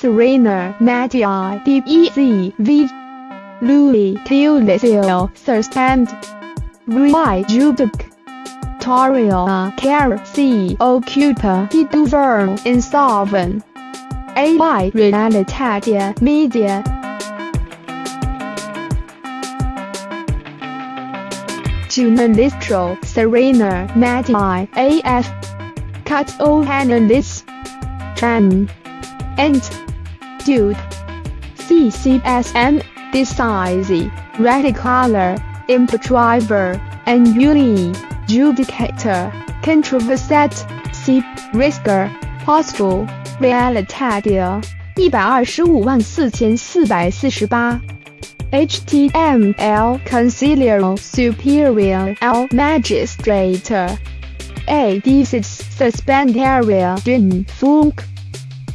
Serena Madi D E Z V Louis Tulisio Thursband Rui Juduk Toria Care C Occupa Diduver Insolvent AI Realitatea Media. Journalistro Serena Madi AF Cut O Analyst Tran and Dude CCSM Decisive Radicaler Impetriver and Uni Judicator Controverset C Risker Possible Realitatea 一百二十五万四千四百四十八。HTML Consigliere Superior L Magistrate A Dices Suspendaria Din Funk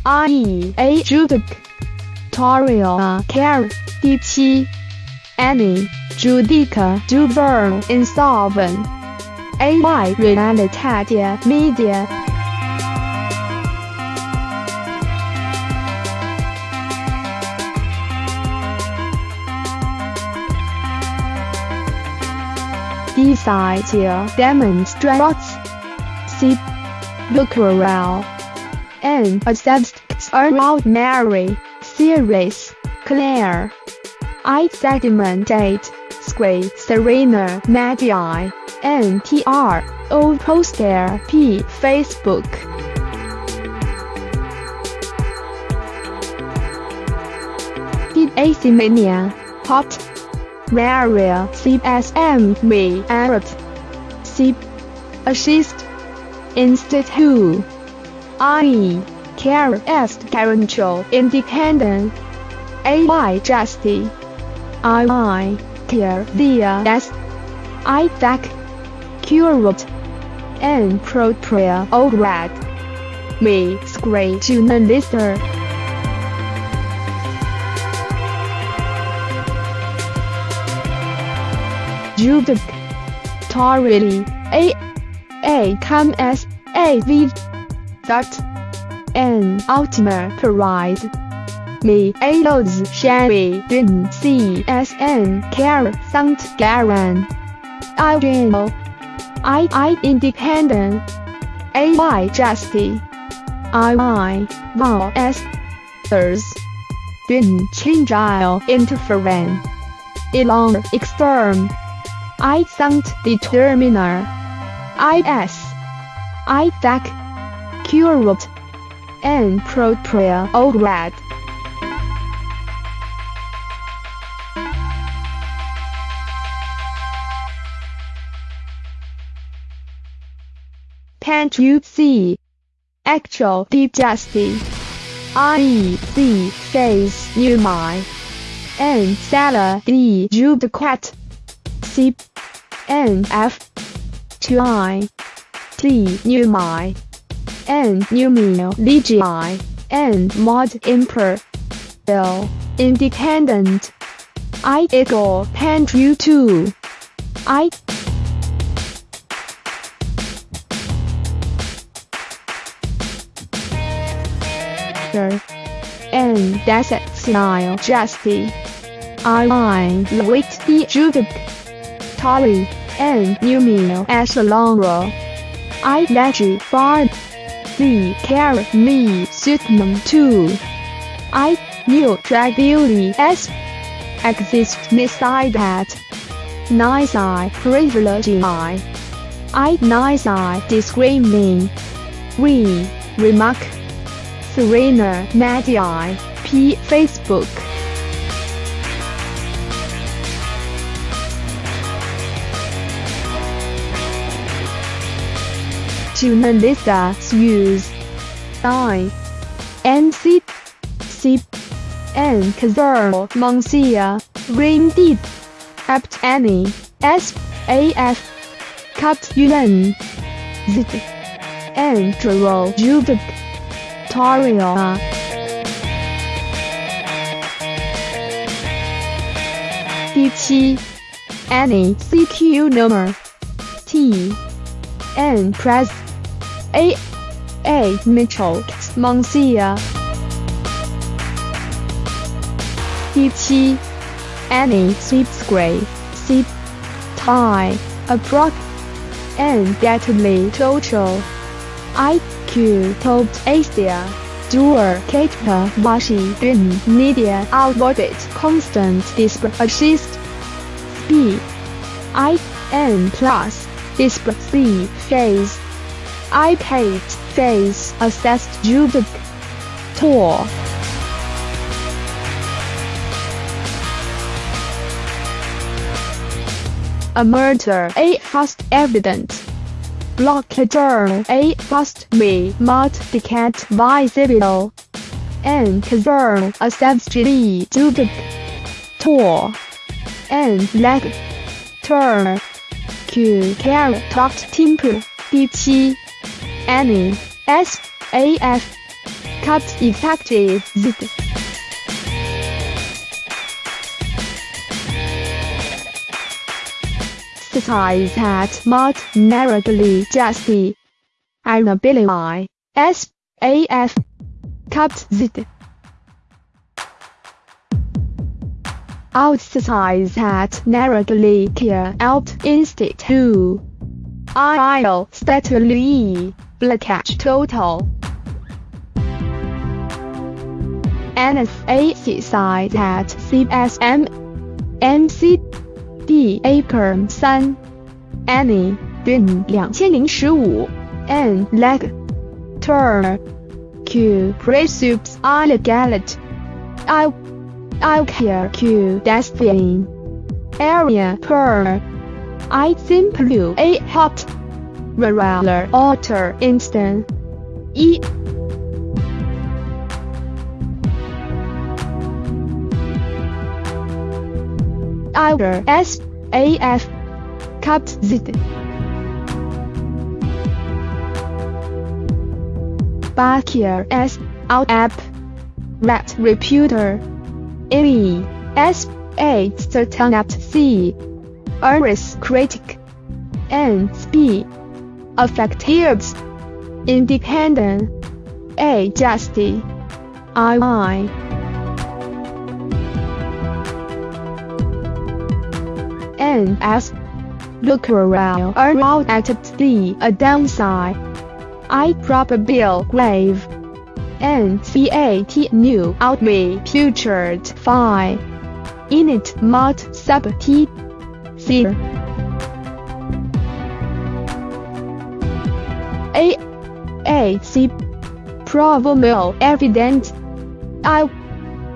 IE A Judicatorial Care 第七 Annie Judica Duver Insolvent. AY Realitatea Media. Desire demonstrates C. Lucrel and accepts around Mary series Claire I segmentate Square Serena Magi and TR O poster P Facebook. Did AC Mania Hot Maria CSM V Arab C Assist Institute IE Care Est Control Independent AY Justy II Care Via S. IFAC Curate and Propria Ograd Me Screen Journalister Judic Torili A A come as A V dot N Ultima Prize Me A Loads Sherry Din C S N Care Sant Garan I General I I Independent. A Y Justy I I Val S Thurs Din Chingile Interference Elong Extern I Sant Determiner. IS IFAC Curate and Propria Ograd Can't you see? Actual justice. IEC says you my and Salah D. Judicat C. N. F. 2 I. T. New my and numino legii and mod imper bill independent I equal pen you two I and that's it style justy I line wait the judic Tori and numino as a I let you far the carry me Sutman too. I knew drag beauty as exist beside that. Nice I, privilege I. I nice I, discriminating. We remark. Serena Madi P Facebook. Journalista use I N C C N Kazar Monsia Deep Apt Annie. S A F. Cut Yuan. Z Andrew Judic Toria 第七 Annie. CQ number. T N Press A. A. Mitchell, Monsieur. 第七，any subscribe sub tie approx and deadly total IQ top Asia dual capita Washington media outboard constant display assist speed I N plus display phase. iPad phase assessed Jubik tour a murder A fast evidence blockador A fast me. Multiplied by zero and concern a subsidy Jubik tour and leg turn Q care talked temple 第七 any S A F cut effective Z. Size hat mud narrowly justy inability S A F cut Z Outsize at Narragalia Out Institute. IL Statului, Blackatch Total. NSA side at CSM MC D Acre 3 Annie Dun 2015 N Leg Turn Q i Illegality I I care Q destiny area per. I simply a hot. Regular alter instant. E. Either S A F. Cut Z Bakir S. Out app. Rat reputer E S A certain C. Iris critic. N speed effectives independent. A justy I I N S. Look around. Around at the a downside. I probable grave N C A T new out me futured fine in it mud sub T C A A C probable evident. I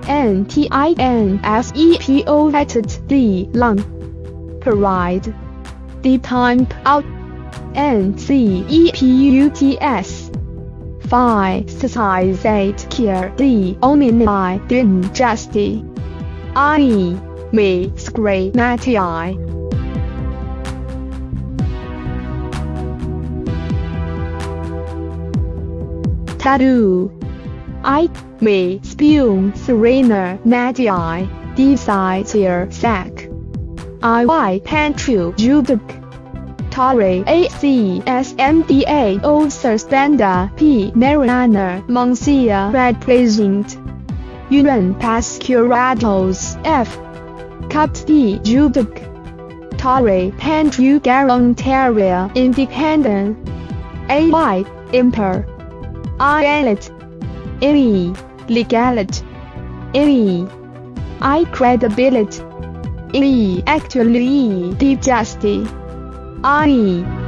N T I N S E P O at D long parade deep time out. N C E P U T S Phi 8 care D only I didn't justy. I me natty I. Tattoo. I me spion serena natty I. Desire sack. I Y pantry jubik Torre A C S M D A O Standa P Mariana Moncia represent Yuan Pascuratos F Cut D Jubik Torre Pantry Garantaria Independent A Y Imper Islet E Legality E I credibility E actually deep justice I